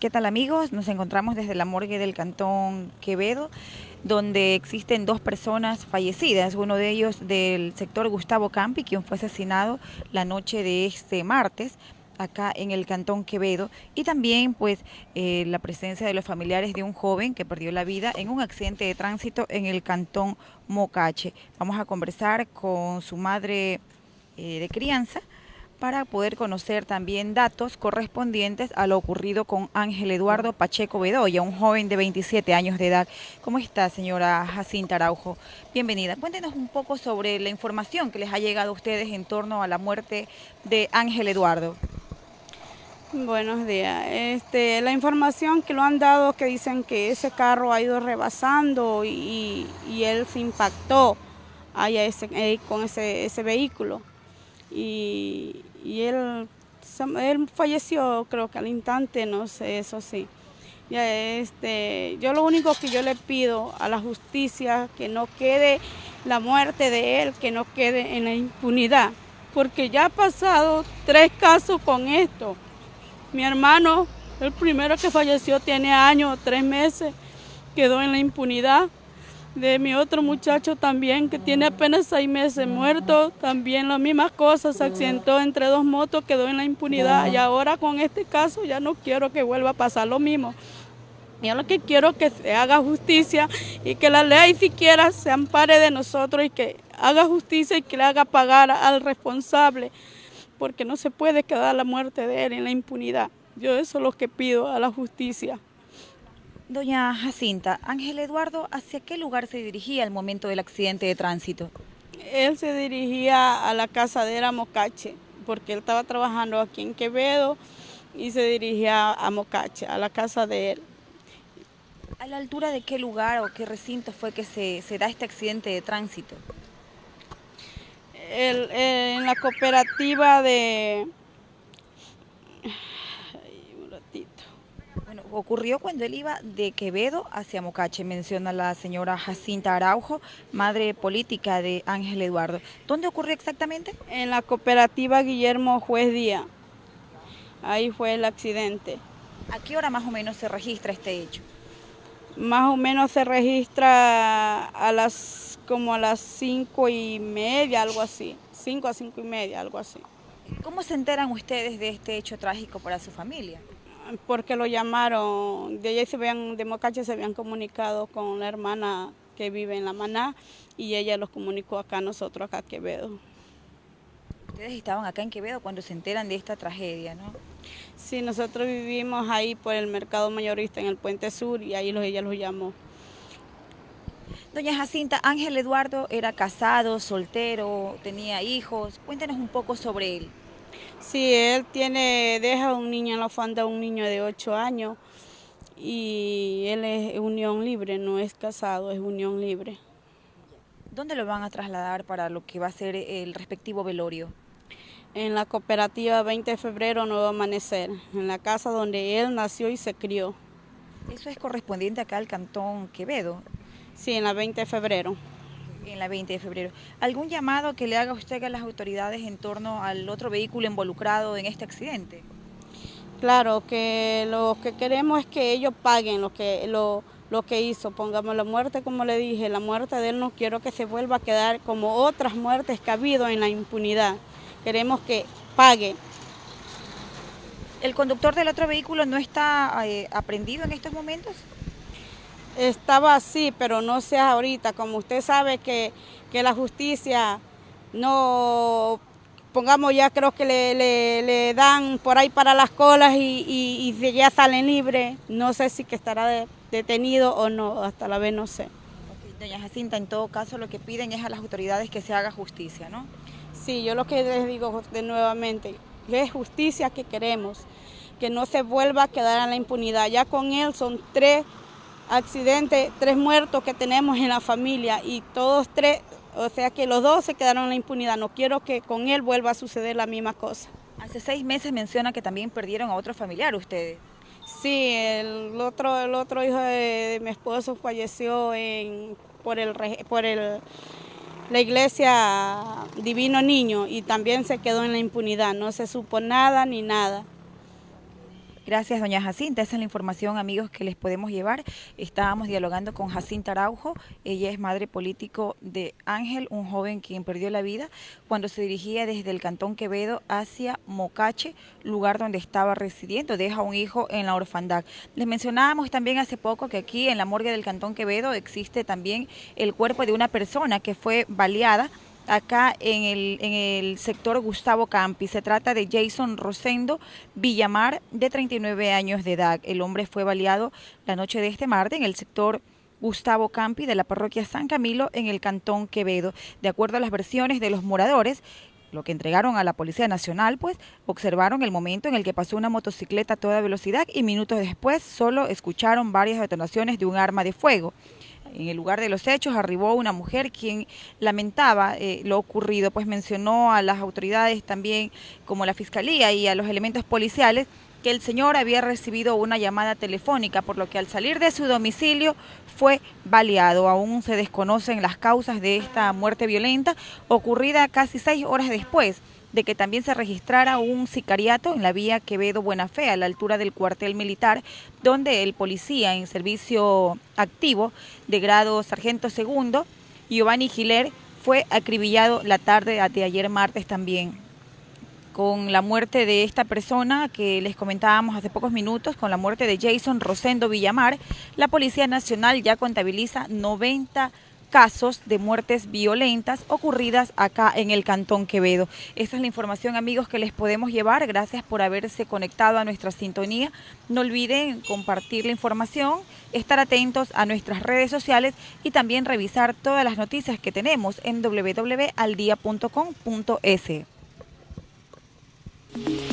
¿Qué tal amigos? Nos encontramos desde la morgue del Cantón Quevedo, donde existen dos personas fallecidas, uno de ellos del sector Gustavo Campi, quien fue asesinado la noche de este martes acá en el Cantón Quevedo y también pues eh, la presencia de los familiares de un joven que perdió la vida en un accidente de tránsito en el Cantón Mocache. Vamos a conversar con su madre eh, de crianza, para poder conocer también datos correspondientes a lo ocurrido con Ángel Eduardo Pacheco Bedoya, un joven de 27 años de edad. ¿Cómo está, señora Jacinta Araujo? Bienvenida. Cuéntenos un poco sobre la información que les ha llegado a ustedes en torno a la muerte de Ángel Eduardo. Buenos días. Este, la información que lo han dado que dicen que ese carro ha ido rebasando y, él se impactó eh, con ese, ese vehículo. Y, él, él falleció creo que al instante, no sé, eso sí. Ya, este, yo lo único que yo le pido a la justicia que no quede la muerte de él, que no quede en la impunidad, porque ya ha pasado tres casos con esto. Mi hermano, el primero que falleció tiene años, tres meses, quedó en la impunidad de mi otro muchacho también que tiene apenas seis meses muerto, también las mismas cosas, se accidentó entre dos motos, quedó en la impunidad y ahora con este caso ya no quiero que vuelva a pasar lo mismo. Yo lo que quiero es que se haga justicia y que la ley siquiera se ampare de nosotros y que haga justicia y que le haga pagar al responsable, porque no se puede quedar la muerte de él en la impunidad. Yo eso es lo que pido a la justicia. Doña Jacinta, Ángel Eduardo, ¿hacia qué lugar se dirigía al momento del accidente de tránsito? Él se dirigía a la casadera Mocache, porque él estaba trabajando aquí en Quevedo y se dirigía a Mocache, a la casa de él. ¿A la altura de qué lugar o qué recinto fue que se, da este accidente de tránsito? en la cooperativa de ocurrió cuando él iba de Quevedo hacia Mocache, menciona la señora Jacinta Araujo, madre política de Ángel Eduardo. ¿Dónde ocurrió exactamente? En la cooperativa Guillermo Juez Díaz. Ahí fue el accidente. ¿A qué hora más o menos se registra este hecho? Más o menos se registra a las como a las cinco y media, algo así. Cinco a cinco y media, algo así. ¿Cómo se enteran ustedes de este hecho trágico para su familia? Porque lo llamaron, de allá se habían, de Mocache se habían comunicado con la hermana que vive en La Maná y ella los comunicó acá a nosotros, acá a Quevedo. Ustedes estaban acá en Quevedo cuando se enteran de esta tragedia, ¿no? Sí, nosotros vivimos ahí por el mercado mayorista en el Puente Sur y ahí los, ella los llamó. Doña Jacinta, Ángel Eduardo era casado, soltero, tenía hijos. Cuéntenos un poco sobre él. Sí, él tiene, deja un niño en la fonda, un niño de 8 años y él es unión libre, no es casado, es unión libre. ¿Dónde lo van a trasladar para lo que va a ser el respectivo velorio? En la cooperativa 20 de febrero Nuevo Amanecer, en la casa donde él nació y se crió. ¿Eso es correspondiente acá al cantón Quevedo? Sí, en la 20 de febrero en la 20 de febrero. ¿Algún llamado que le haga usted a las autoridades en torno al otro vehículo involucrado en este accidente? Claro, que lo que queremos es que ellos paguen lo que, lo, lo que hizo. Pongamos la muerte, como le dije, la muerte de él no quiero que se vuelva a quedar como otras muertes que ha habido en la impunidad. Queremos que pague. ¿El conductor del otro vehículo no está eh, aprendido en estos momentos? Estaba así, pero no sea ahorita. Como usted sabe que, la justicia no, pongamos ya creo que le, dan por ahí para las colas y, ya salen libres. No sé si que estará detenido o no, hasta la vez no sé. Doña Jacinta, en todo caso lo que piden es a las autoridades que se haga justicia, ¿no? Sí, yo lo que les digo de nuevamente, es justicia que queremos, que no se vuelva a quedar en la impunidad. Ya con él son tres accidente, tres muertos que tenemos en la familia y todos tres, o sea que los dos se quedaron en la impunidad. No quiero que con él vuelva a suceder la misma cosa. Hace seis meses menciona que también perdieron a otro familiar ustedes. Sí, el otro, el otro hijo de, mi esposo falleció en, por, el, por el, la iglesia Divino Niño y también se quedó en la impunidad. No se supo nada ni nada. Gracias, doña Jacinta. Esa es la información, amigos, que les podemos llevar. Estábamos dialogando con Jacinta Araujo. Ella es madre político de Ángel, un joven quien perdió la vida cuando se dirigía desde el Cantón Quevedo hacia Mocache, lugar donde estaba residiendo. Deja un hijo en la orfandad. Les mencionábamos también hace poco que aquí en la morgue del Cantón Quevedo existe también el cuerpo de una persona que fue baleada acá en el, sector Gustavo Campi. Se trata de Jason Rosendo Villamar, de 39 años de edad. El hombre fue baleado la noche de este martes en el sector Gustavo Campi de la parroquia San Camilo en el cantón Quevedo. De acuerdo a las versiones de los moradores, lo que entregaron a la Policía Nacional, pues observaron el momento en el que pasó una motocicleta a toda velocidad y minutos después solo escucharon varias detonaciones de un arma de fuego. En el lugar de los hechos arribó una mujer quien lamentaba eh, lo ocurrido, pues mencionó a las autoridades también como la Fiscalía y a los elementos policiales que el señor había recibido una llamada telefónica, por lo que al salir de su domicilio fue baleado. Aún se desconocen las causas de esta muerte violenta ocurrida casi seis horas después de que también se registrara un sicariato en la vía Quevedo Buena Fe, a la altura del cuartel militar, donde el policía en servicio activo de grado sargento segundo, Giovanni Giler, fue acribillado la tarde de ayer martes también. Con la muerte de esta persona que les comentábamos hace pocos minutos, con la muerte de Jason Rosendo Villamar, la Policía Nacional ya contabiliza 90 casos de muertes violentas ocurridas acá en el Cantón Quevedo. Esta es la información, amigos, que les podemos llevar. Gracias por haberse conectado a nuestra sintonía. No olviden compartir la información, estar atentos a nuestras redes sociales y también revisar todas las noticias que tenemos en www.aldia.com.es.